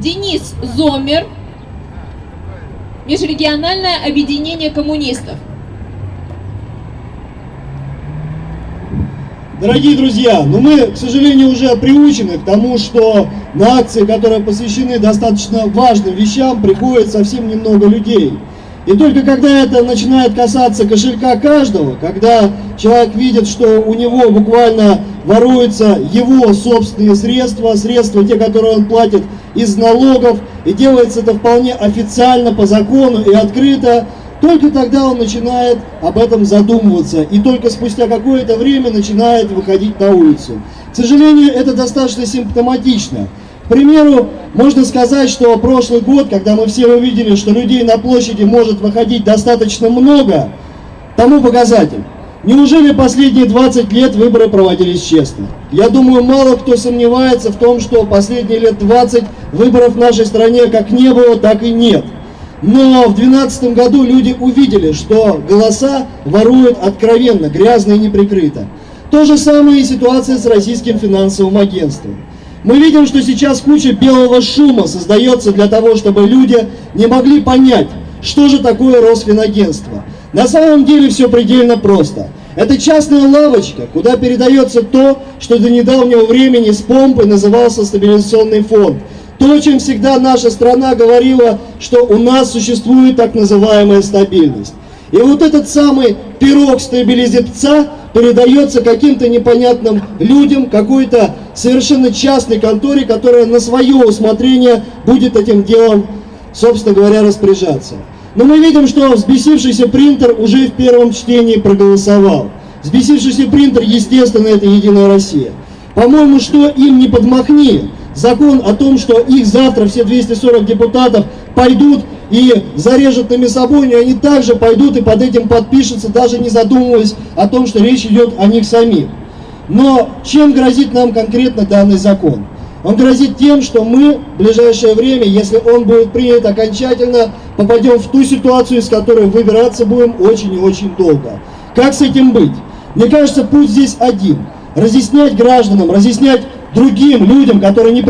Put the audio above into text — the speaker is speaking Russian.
Денис Зомер, Межрегиональное объединение коммунистов. Дорогие друзья, ну мы, к сожалению, уже приучены к тому, что на акции, которые посвящены достаточно важным вещам, приходит совсем немного людей. И только когда это начинает касаться кошелька каждого, когда человек видит, что у него буквально воруются его собственные средства, средства те, которые он платит из налогов, и делается это вполне официально, по закону и открыто, только тогда он начинает об этом задумываться, и только спустя какое-то время начинает выходить на улицу. К сожалению, это достаточно симптоматично. К примеру, можно сказать, что прошлый год, когда мы все увидели, что людей на площади может выходить достаточно много, тому показатель. Неужели последние 20 лет выборы проводились честно? Я думаю, мало кто сомневается в том, что последние лет 20 выборов в нашей стране как не было, так и нет. Но в 2012 году люди увидели, что голоса воруют откровенно, грязно и неприкрыто. То же самое и ситуация с российским финансовым агентством. Мы видим, что сейчас куча белого шума создается для того, чтобы люди не могли понять, что же такое Росфинагентство. На самом деле все предельно просто. Это частная лавочка, куда передается то, что до недавнего времени с помпой назывался стабилизационный фонд. То, чем всегда наша страна говорила, что у нас существует так называемая стабильность. И вот этот самый пирог стабилизепца передается каким-то непонятным людям, какой-то совершенно частной конторе, которая на свое усмотрение будет этим делом, собственно говоря, распоряжаться. Но мы видим, что взбесившийся принтер уже в первом чтении проголосовал. Взбесившийся принтер, естественно, это Единая Россия. По-моему, что им не подмахни, закон о том, что их завтра все 240 депутатов пойдут и зарежут на мясобойню, они также пойдут и под этим подпишутся, даже не задумываясь о том, что речь идет о них самих. Но чем грозит нам конкретно данный закон? Он грозит тем, что мы в ближайшее время, если он будет принят окончательно, попадем в ту ситуацию, из которой выбираться будем очень и очень долго. Как с этим быть? Мне кажется, путь здесь один. Разъяснять гражданам, разъяснять другим людям, которые не